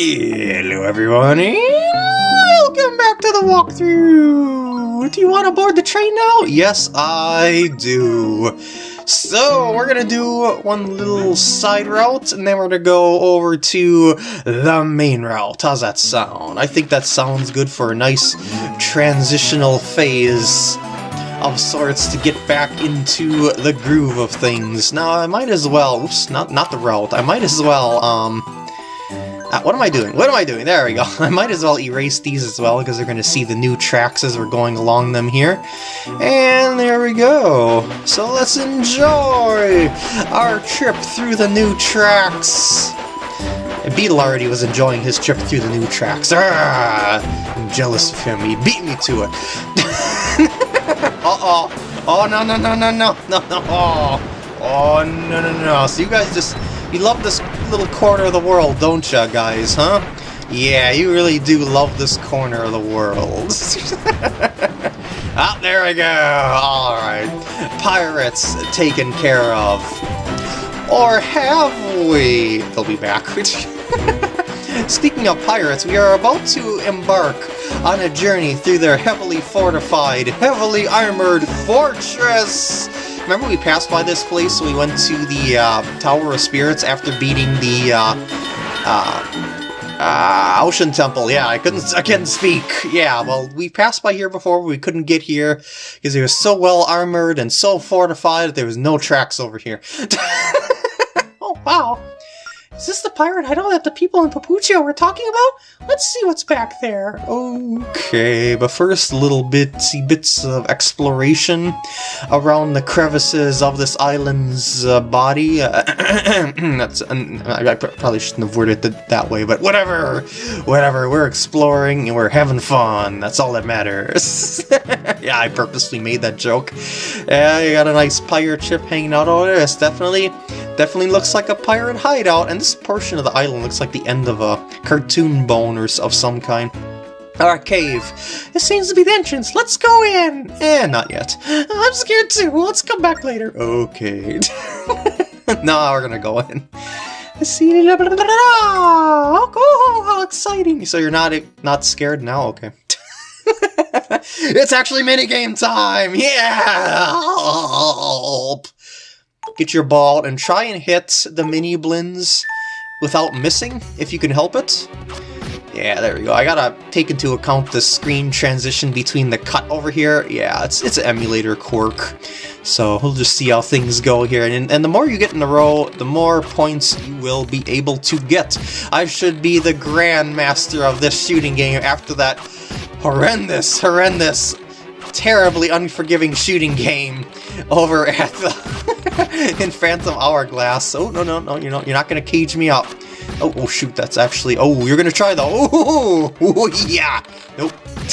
Hello everyone, welcome back to the walkthrough! Do you want to board the train now? Yes, I do. So, we're gonna do one little side route, and then we're gonna go over to the main route. How's that sound? I think that sounds good for a nice transitional phase of sorts to get back into the groove of things. Now, I might as well, oops, not, not the route, I might as well, um, uh, what am I doing? What am I doing? There we go. I might as well erase these as well because they're going to see the new tracks as we're going along them here. And there we go. So let's enjoy our trip through the new tracks. Beetle already was enjoying his trip through the new tracks. Ah, I'm jealous of him. He beat me to it. Uh-oh. Oh, no, no, no, no, no, no, no. Oh, oh no, no, no. So you guys just you love this little corner of the world, don't ya, guys, huh? Yeah, you really do love this corner of the world. ah, there we go! Alright. Pirates taken care of. Or have we? They'll be back. Speaking of pirates, we are about to embark on a journey through their heavily fortified, heavily armored fortress! Remember we passed by this place we went to the uh, Tower of Spirits after beating the uh, uh, uh, Ocean Temple. Yeah, I couldn't I couldn't speak. Yeah, well, we passed by here before, we couldn't get here because it was so well armored and so fortified that there was no tracks over here. oh, wow. Is this the pirate hideout that the people in Papuchia were talking about? Let's see what's back there. Okay, but first little bitsy bits of exploration around the crevices of this island's uh, body. Uh, that's uh, I probably shouldn't have worded it that way, but whatever, whatever. We're exploring and we're having fun. That's all that matters. yeah, I purposely made that joke. Yeah, you got a nice pirate ship hanging out over there. It's definitely, definitely looks like a pirate hideout, and this portion of the island looks like the end of a cartoon bone or of some kind. Our cave. It seems to be the entrance. Let's go in! Eh, not yet. I'm scared too. Let's come back later. Okay. no, we're gonna go in. See, blah, blah, blah, oh, how exciting! So you're not not scared now? Okay. it's actually minigame time! Yeah! Get your ball and try and hit the mini blins without missing, if you can help it. Yeah, there we go. I gotta take into account the screen transition between the cut over here. Yeah, it's it's an emulator quirk. So we'll just see how things go here. And, and the more you get in a row, the more points you will be able to get. I should be the grandmaster of this shooting game after that horrendous, horrendous, terribly unforgiving shooting game over at the in Phantom Hourglass. Oh no no no! You're not you're not gonna cage me up. Oh, oh shoot! That's actually. Oh, you're gonna try though. Oh, oh yeah. Nope.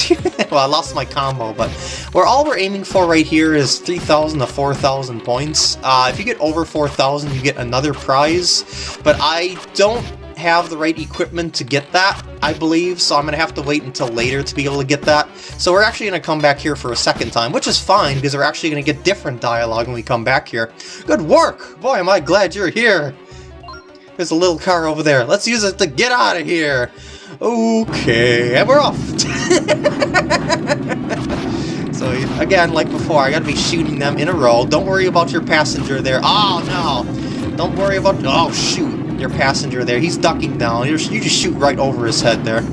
well, I lost my combo, but where all we're aiming for right here is 3,000 to 4,000 points. Uh, if you get over 4,000, you get another prize, but I don't have the right equipment to get that, I believe, so I'm going to have to wait until later to be able to get that. So we're actually going to come back here for a second time, which is fine, because we're actually going to get different dialogue when we come back here. Good work! Boy, am I glad you're here! There's a little car over there. Let's use it to get out of here! Okay, and we're off! so, again, like before, I gotta be shooting them in a row. Don't worry about your passenger there. Oh, no! Don't worry about... Oh, shoot! Your passenger there. He's ducking down. You just shoot right over his head there.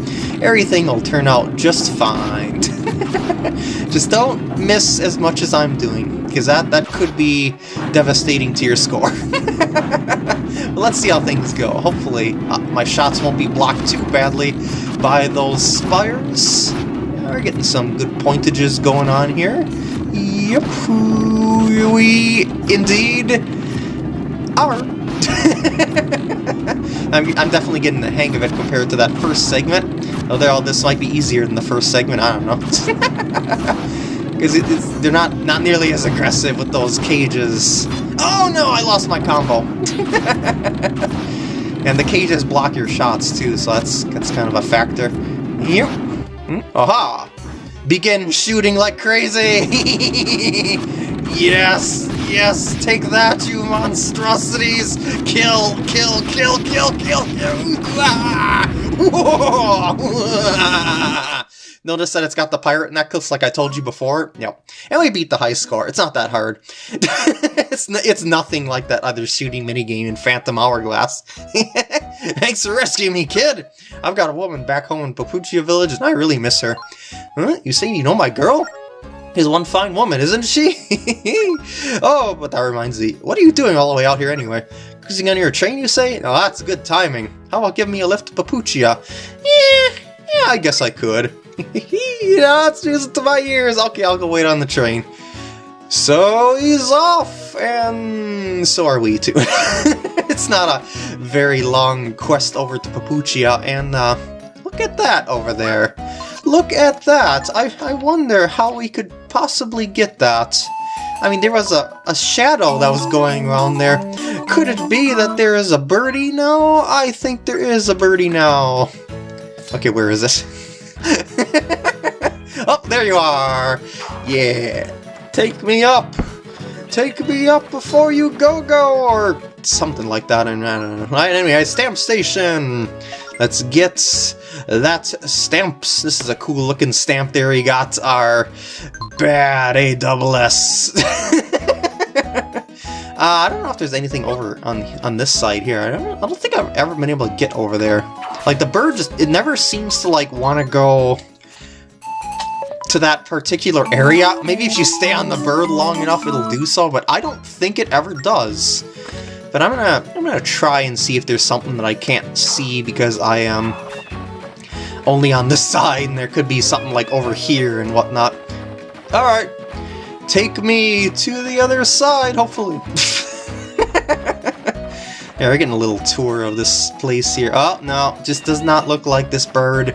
Everything will turn out just fine. just don't miss as much as I'm doing, because that, that could be devastating to your score. let's see how things go. Hopefully, uh, my shots won't be blocked too badly by those spires. we're getting some good pointages going on here. Yep, we indeed are. I'm, I'm definitely getting the hang of it compared to that first segment. Although this might be easier than the first segment, I don't know. Because it, they're not, not nearly as aggressive with those cages. Oh no, I lost my combo! and the cages block your shots too, so that's, that's kind of a factor. Yep. Hmm? Aha! Begin shooting like crazy! Yes! Yes! Take that, you monstrosities! Kill! Kill! Kill! Kill! Kill! Kill! Notice that it's got the pirate necklace like I told you before? Yep. And we beat the high score. It's not that hard. it's, it's nothing like that other shooting minigame in Phantom Hourglass. Thanks for rescuing me, kid! I've got a woman back home in Papuchia Village and I really miss her. Huh? You say you know my girl? Is one fine woman, isn't she? oh, but that reminds me, what are you doing all the way out here anyway? Cruising on your train, you say? Oh, that's good timing. How about giving me a lift to Papuchia? Yeah, yeah, I guess I could. it's music to my ears. Okay, I'll go wait on the train. So he's off, and so are we too. it's not a very long quest over to Papuchia, and uh, look at that over there. Look at that! I, I wonder how we could possibly get that. I mean, there was a, a shadow that was going around there. Could it be that there is a birdie now? I think there is a birdie now. Okay, where is it? oh, there you are! Yeah! Take me up! Take me up before you go-go! Or something like that. I don't know. Anyway, stamp station! Let's get that stamps. This is a cool looking stamp there. We got our bad A double S. Uh, I don't know if there's anything over on on this side here. I don't, I don't think I've ever been able to get over there. Like, the bird just, it never seems to, like, want to go to that particular area. Maybe if you stay on the bird long enough, it'll do so, but I don't think it ever does. But I'm gonna I'm gonna try and see if there's something that I can't see because I am only on this side and there could be something like over here and whatnot. Alright, take me to the other side, hopefully. yeah, we're getting a little tour of this place here. Oh, no, just does not look like this bird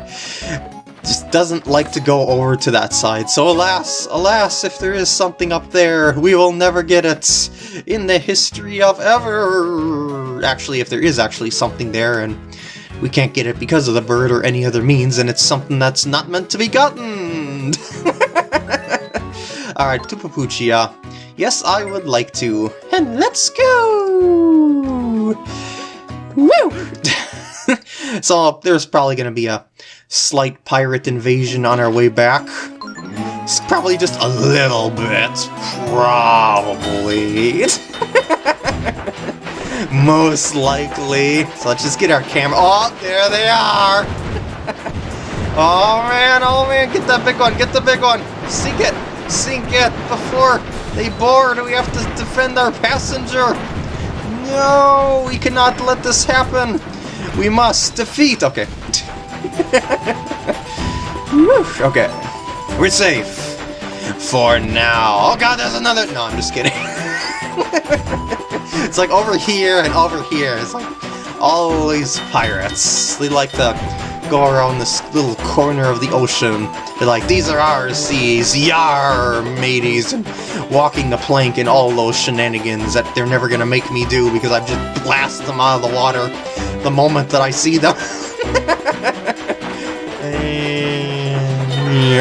just doesn't like to go over to that side. So alas, alas, if there is something up there, we will never get it in the history of ever. Actually, if there is actually something there and we can't get it because of the bird or any other means, and it's something that's not meant to be gotten. Alright, to Papuchia. Yes, I would like to. And let's go! Woo! so there's probably going to be a slight pirate invasion on our way back. It's probably just a little bit. Probably. Most likely. So let's just get our camera. Oh, there they are! oh man, oh man, get that big one, get the big one! Sink it! Sink it before they board! We have to defend our passenger! No, we cannot let this happen! We must defeat... Okay. okay. We're safe. For now. Oh god, there's another... No, I'm just kidding. it's like over here and over here. It's like always pirates. They like to go around this little corner of the ocean. They're like, these are our seas, yar, mateys, and walking the plank and all those shenanigans that they're never gonna make me do because I've just blast them out of the water the moment that I see them.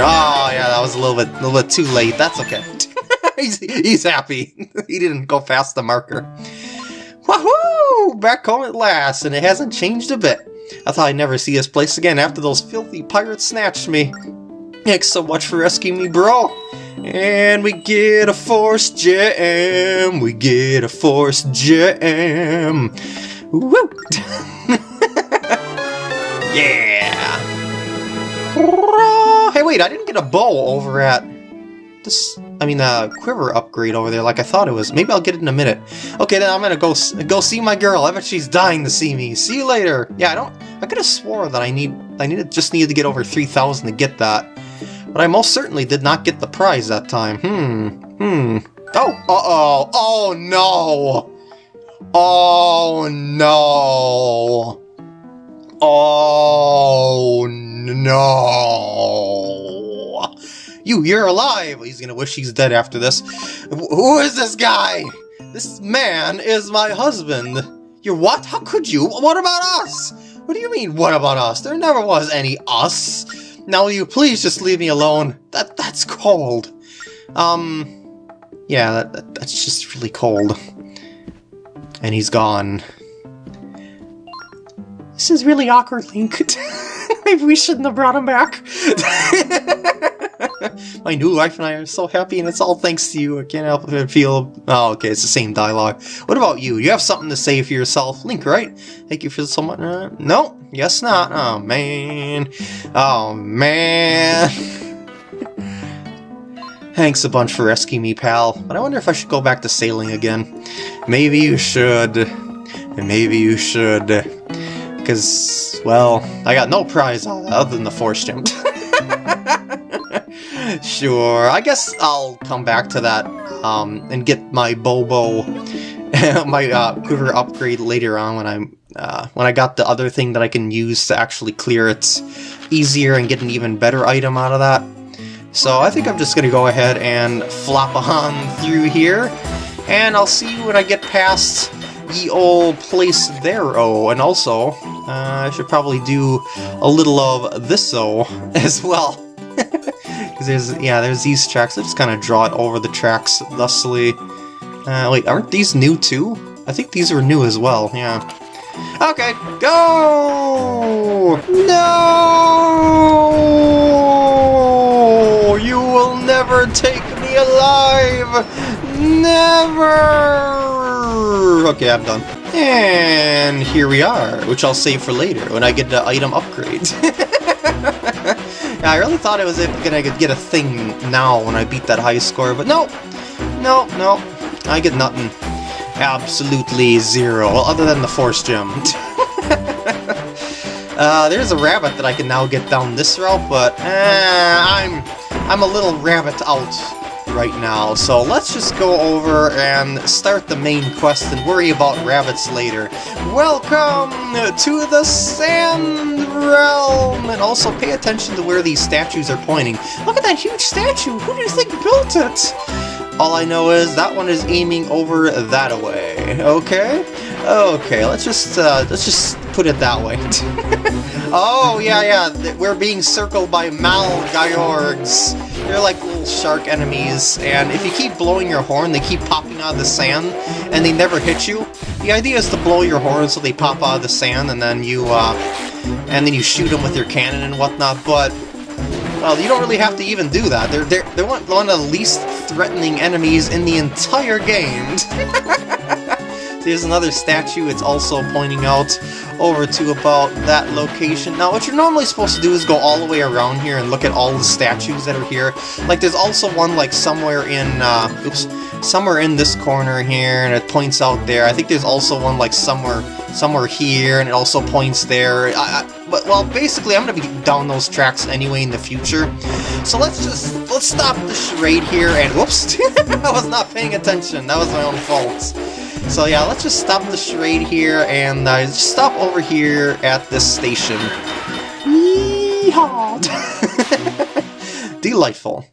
oh yeah, that was a little bit, a little bit too late. That's okay. he's, he's happy. he didn't go past the marker. Wahoo! Back home at last, and it hasn't changed a bit. I thought I'd never see this place again after those filthy pirates snatched me. Thanks so much for rescuing me, bro. And we get a force gem. We get a force gem. Woo! yeah! Hey, wait, I didn't get a bow over at this, I mean, uh, quiver upgrade over there like I thought it was. Maybe I'll get it in a minute. Okay, then I'm gonna go go see my girl. I bet she's dying to see me. See you later. Yeah, I don't, I could have swore that I need, I needed, just needed to get over 3,000 to get that. But I most certainly did not get the prize that time. Hmm, hmm. Oh, uh-oh, oh no! Oh no! Oh no! You, you're alive! He's gonna wish he's dead after this. Who is this guy? This man is my husband. You're what? How could you? What about us? What do you mean, what about us? There never was any us. Now will you please just leave me alone? That That's cold. Um, Yeah, that, that, that's just really cold. And he's gone. This is really awkward, Link. Maybe we shouldn't have brought him back. My new wife and I are so happy, and it's all thanks to you. I can't help but feel... Oh, okay, it's the same dialogue. What about you? You have something to say for yourself, Link, right? Thank you for so much... Uh, no, guess not. Oh, man. Oh, man. Thanks a bunch for rescuing me, pal. But I wonder if I should go back to sailing again. Maybe you should. Maybe you should. Because, well, I got no prize other than the force gem. sure, I guess I'll come back to that um, and get my Bobo, my uh, quiver upgrade later on when I'm uh, when I got the other thing that I can use to actually clear it easier and get an even better item out of that. So I think I'm just going to go ahead and flop on through here, and I'll see you when I get past the old place there, oh, and also, uh, I should probably do a little of this, oh, as well. Because there's, yeah, there's these tracks. I just kind of draw it over the tracks thusly. Uh, wait, aren't these new too? I think these are new as well, yeah. Okay, go! No! You will never take me alive! Never! Okay, I'm done. And here we are, which I'll save for later when I get the item upgrade. I really thought I was gonna get a thing now when I beat that high score, but no! No, no, I get nothing. Absolutely zero, well, other than the Force Gem. uh, there's a rabbit that I can now get down this route, but uh, I'm, I'm a little rabbit out right now, so let's just go over and start the main quest and worry about rabbits later. Welcome to the Sand Realm! And also pay attention to where these statues are pointing. Look at that huge statue! Who do you think built it? All I know is that one is aiming over that way, okay? Okay, let's just, uh, let's just put it that way. oh, yeah, yeah, we're being circled by Malgaiorgs. They're like shark enemies, and if you keep blowing your horn, they keep popping out of the sand, and they never hit you. The idea is to blow your horn so they pop out of the sand, and then you, uh, and then you shoot them with your cannon and whatnot, but, well, you don't really have to even do that. They're, they're, they're one of the least threatening enemies in the entire game. There's another statue it's also pointing out over to about that location. Now, what you're normally supposed to do is go all the way around here and look at all the statues that are here. Like, there's also one, like, somewhere in, uh, oops, somewhere in this corner here, and it points out there. I think there's also one, like, somewhere somewhere here, and it also points there. I, I, but, well, basically, I'm to be down those tracks anyway in the future. So let's just, let's stop the charade here, and whoops, I was not paying attention. That was my own fault. So yeah, let's just stop the charade here and uh, stop over here at this station. Yeehaw! Delightful.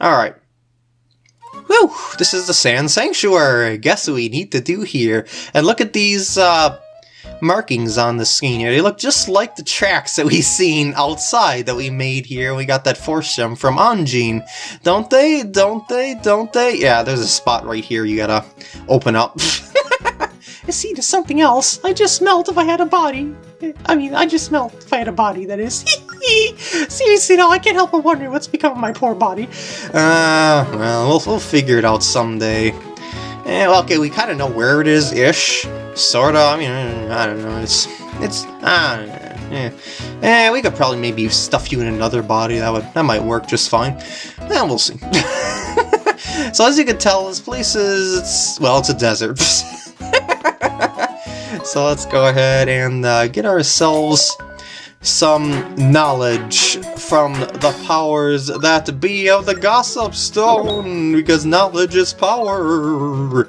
Alright. Whew, this is the Sand Sanctuary. Guess what we need to do here? And look at these uh, markings on the screen here. They look just like the tracks that we seen outside that we made here. We got that force gem from Anjean. Don't they? Don't they? Don't they? Yeah, there's a spot right here you gotta open up. See, there's something else. I just smelt if I had a body. I mean, I just smelt if I had a body, that is. Seriously, no, I can't help but wonder what's become of my poor body. Uh, well, we'll, we'll figure it out someday. Eh, well, okay, we kind of know where it is-ish. Sorta, I mean, I don't know, it's... It's... Ah, yeah. Eh, we could probably maybe stuff you in another body, that would that might work just fine. Eh, we'll see. so as you can tell, this place is... It's, well, it's a desert. so let's go ahead and uh, get ourselves some knowledge from the powers that be of the Gossip Stone, because knowledge is power.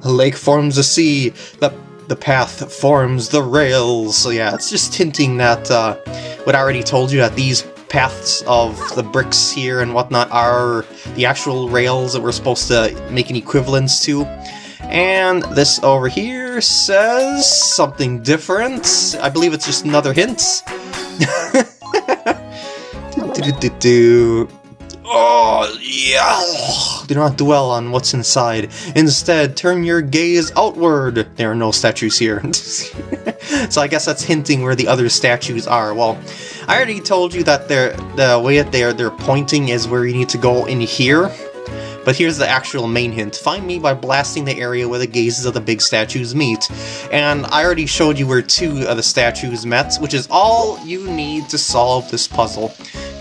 The lake forms a sea, the, the path forms the rails. So yeah, it's just hinting that uh, what I already told you, that these paths of the bricks here and whatnot are the actual rails that we're supposed to make an equivalence to. And this over here says something different. I believe it's just another hint. do, do, do, do. Oh, yeah! do not dwell on what's inside. Instead, turn your gaze outward. There are no statues here. so I guess that's hinting where the other statues are. Well, I already told you that they're, the way that they're, they're pointing is where you need to go in here. But here's the actual main hint. Find me by blasting the area where the gazes of the big statues meet. And I already showed you where two of the statues met, which is all you need to solve this puzzle.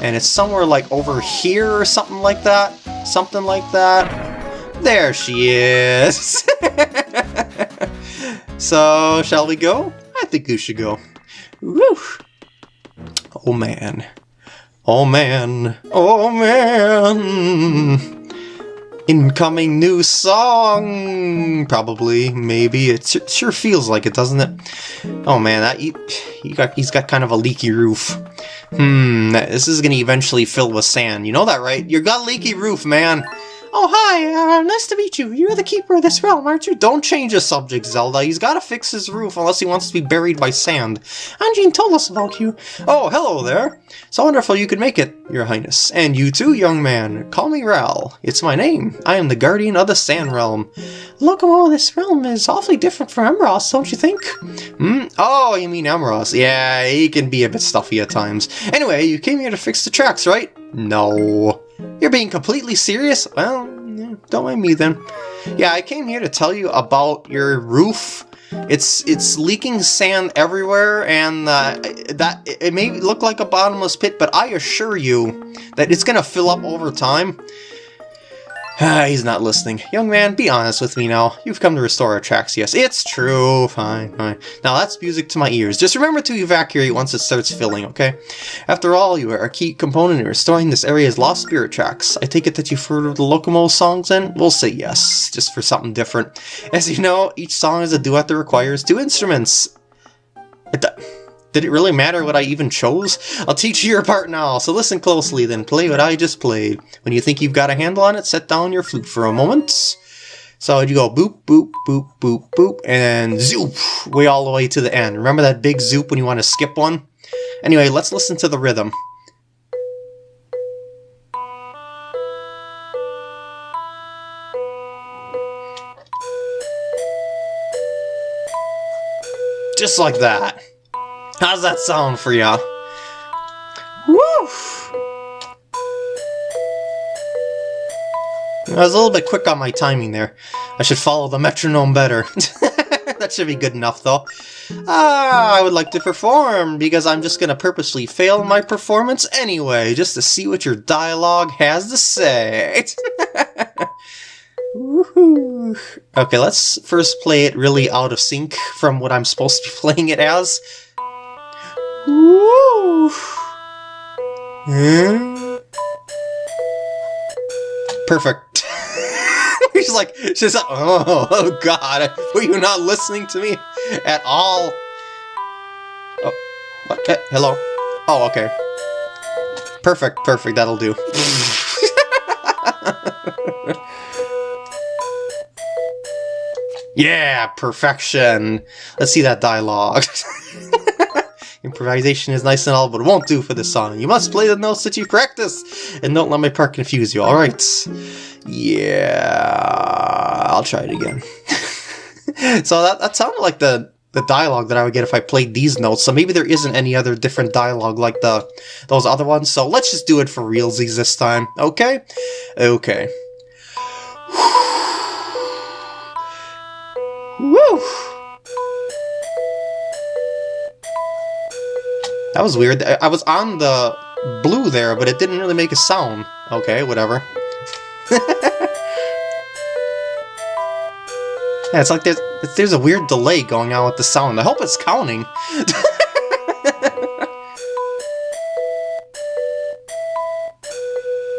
And it's somewhere like over here or something like that. Something like that. There she is! so, shall we go? I think we should go. Woo! Oh man. Oh man. Oh man. Incoming new song! Probably, maybe. It sure feels like it, doesn't it? Oh man, that he, he got, he's got kind of a leaky roof. Hmm, this is gonna eventually fill with sand. You know that, right? You got leaky roof, man! Oh, hi, uh, nice to meet you. You're the keeper of this realm, aren't you? Don't change the subject, Zelda. He's gotta fix his roof unless he wants to be buried by sand. Anjean told us about you. Oh, hello there. So wonderful you could make it, your highness. And you too, young man. Call me Ral. It's my name. I am the guardian of the Sand Realm. Lokomo, this realm is awfully different from Embrose, don't you think? Hmm? Oh, you mean Embrose. Yeah, he can be a bit stuffy at times. Anyway, you came here to fix the tracks, right? No. You're being completely serious? Well, don't mind me then. Yeah, I came here to tell you about your roof. It's it's leaking sand everywhere, and uh, that it may look like a bottomless pit, but I assure you that it's gonna fill up over time. Ah, he's not listening. Young man, be honest with me now. You've come to restore our tracks, yes. It's true. Fine, fine. Now that's music to my ears. Just remember to evacuate once it starts filling, okay? After all, you are a key component in restoring this area's lost spirit tracks. I take it that you've heard of the Lokomo songs then? We'll say yes, just for something different. As you know, each song is a duet that requires two instruments. It did it really matter what I even chose? I'll teach you your part now, so listen closely then, play what I just played. When you think you've got a handle on it, set down your flute for a moment. So you go boop, boop, boop, boop, boop, and zoop, way all the way to the end. Remember that big zoop when you want to skip one? Anyway, let's listen to the rhythm. Just like that. How's that sound for y'all? Woo! I was a little bit quick on my timing there. I should follow the metronome better. that should be good enough, though. Ah, I would like to perform, because I'm just going to purposely fail my performance anyway, just to see what your dialogue has to say. okay, let's first play it really out of sync from what I'm supposed to be playing it as. Woo! Perfect. He's like, she's like, oh, oh god, were you not listening to me at all? Oh, what? Eh, hello? Oh, okay. Perfect, perfect, that'll do. yeah, perfection. Let's see that dialogue. Improvisation is nice and all, but it won't do for this song. You must play the notes that you practice, and don't let my part confuse you, alright? Yeah, I'll try it again. so that, that sounded like the, the dialogue that I would get if I played these notes, so maybe there isn't any other different dialogue like the those other ones, so let's just do it for realsies this time, okay? Okay. Woo! That was weird. I was on the blue there, but it didn't really make a sound. Okay, whatever. yeah, it's like there's there's a weird delay going on with the sound. I hope it's counting.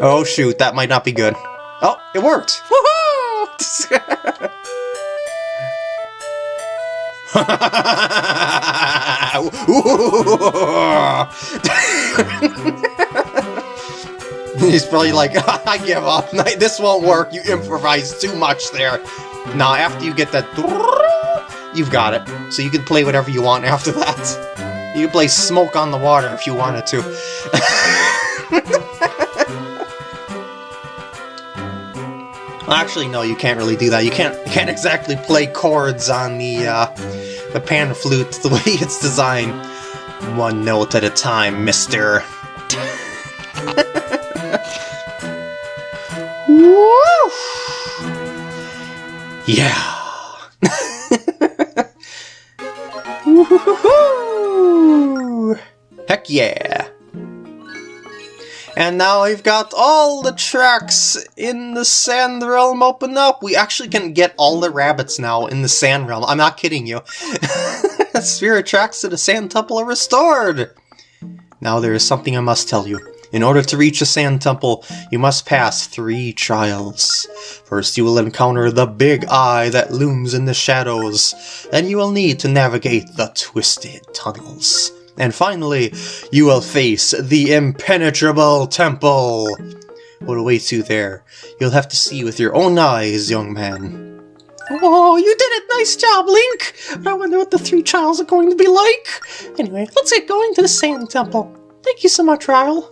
oh shoot, that might not be good. Oh, it worked! Woohoo! He's probably like, I give up. This won't work. You improvised too much there. Now, after you get that, you've got it. So you can play whatever you want after that. You can play Smoke on the Water if you wanted to. Actually, no, you can't really do that. You can't you can't exactly play chords on the uh, the pan flute the way it's designed. One note at a time, mister. Woo! Yeah. Heck yeah. And now we've got all the tracks in the Sand Realm open up. We actually can get all the rabbits now in the Sand Realm. I'm not kidding you. Spirit tracks to the Sand Temple are restored. Now there is something I must tell you. In order to reach the Sand Temple, you must pass three trials. First, you will encounter the Big Eye that looms in the shadows. Then you will need to navigate the Twisted Tunnels. And finally, you will face the Impenetrable Temple. What awaits you there? You'll have to see with your own eyes, young man. Oh, you did it! Nice job, Link! I wonder what the three trials are going to be like. Anyway, let's get going to the Sand Temple. Thank you so much, Ryle.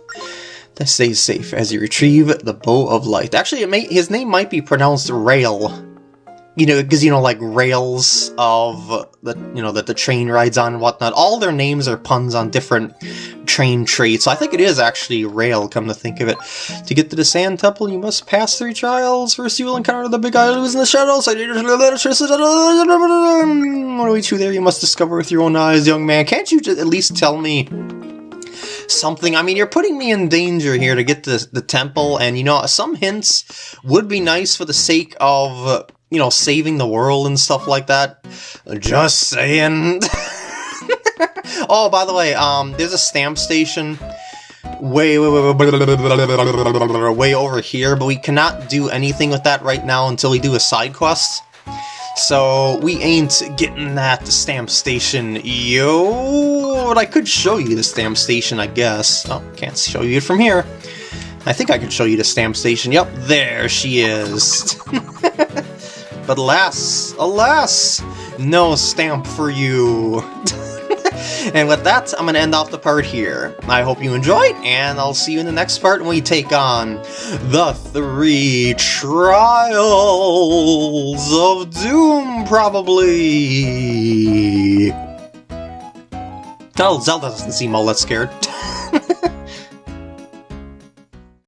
Stay safe as you retrieve the Bow of Light. Actually, may, his name might be pronounced Rail. You know, because, you know, like rails of the, you know, that the train rides on and whatnot. All their names are puns on different train traits. So I think it is actually Rail, come to think of it. To get to the Sand Temple, you must pass three trials. First, you will encounter the Big Eye who is in the Shadows. What awaits you there? You must discover with your own eyes, young man. Can't you just at least tell me something. I mean, you're putting me in danger here to get to the temple, and you know, some hints would be nice for the sake of, you know, saving the world and stuff like that. Just saying. oh, by the way, um, there's a stamp station way, way, way, over here, but we cannot do anything with that right now until we do a side quest. So we ain't getting that stamp station, yo. But I could show you the stamp station, I guess. Oh, can't show you it from here. I think I could show you the stamp station. Yep, there she is. But alas, alas, no stamp for you. and with that, I'm to end off the part here. I hope you enjoyed, and I'll see you in the next part when we take on the three trials of Doom, probably. Oh, Zelda doesn't seem all that scared.